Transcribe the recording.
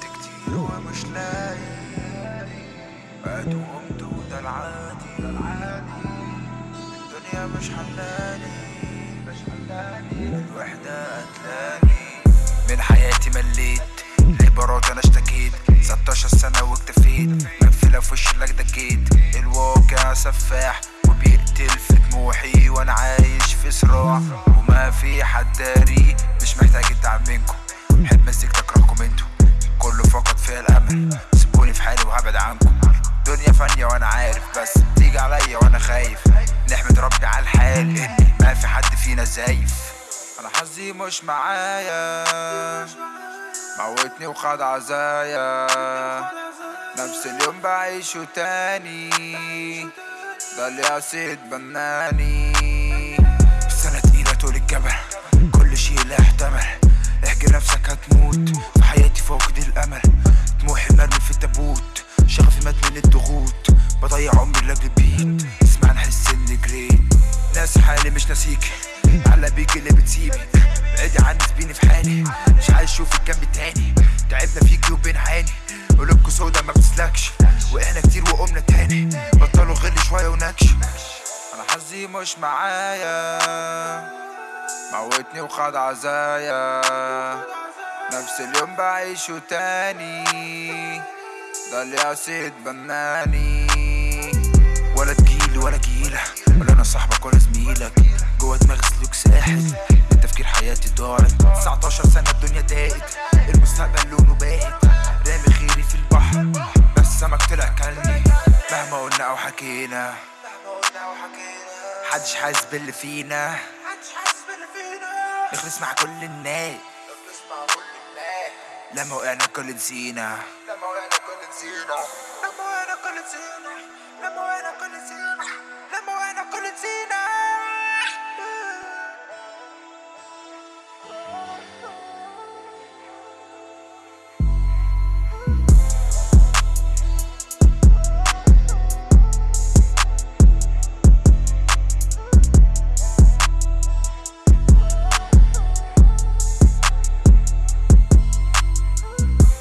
كتير ومش لاقي قعدت وقمت وده العادي الدنيا مش حلاني مش حلاني الوحدة قتلاني من حياتي مليت العبارات أنا اشتكيت 16 سنة واكتفيت مقفلة في وشي لك دكيت الواقع سفاح وبيقتل في طموحي وأنا عايش في صراع وما في حد داري مش محتاج الدعم منكم مزيكتي اكرهكم أنتوا. كله فقد فيا الأمل. سيبوني في حالي وهبعد عنكم. دنيا فانية وأنا عارف بس تيجي عليا وأنا خايف. نحمد ربي على الحال اني ما في حد فينا زايف. أنا حظي مش معايا. موتني وخد عزايا. نفس اليوم بعيشه تاني. ده اللي قصيد بناني. سنة تقيلة طول الجبل كل شيء لا يحتمل شغفي مات من الضغوط. بضيع عمري لاجل بيت اسمع نحس اني جريت ناس حالي مش ناسيكي على بيك اللي بتسيبي بعيدي عني سيبيني في حالي. مش عايز أشوفك جنبي تاني. تعبنا فيكي وبنعاني قلوبكوا سودا ما بتسلكش. وقعنا كتير وقمنا تاني. بطلوا غل شوية ونكش. أنا حظي مش معايا. موتني وخد عزايا. نفس اليوم بعيشه تاني. ده اللي قصيد بناني ولا تجيلي ولا جيلة ولا أنا صاحبك ولا زميلك. جوا دماغي سلوك ساحل من تفكير حياتي ضاعت. 19 سنة الدنيا ضاقت المستقبل لونه باهت. رامي خيري في البحر بس سمك طلع كلني. مهما قلنا أو حكينا محدش حاسس باللي فينا. نخلص مع كل الناس. لما وقعنا كل نسينا. لما وقعنا كل نسينا لما وقعنا كل نسينا لما وقعنا كل نسينا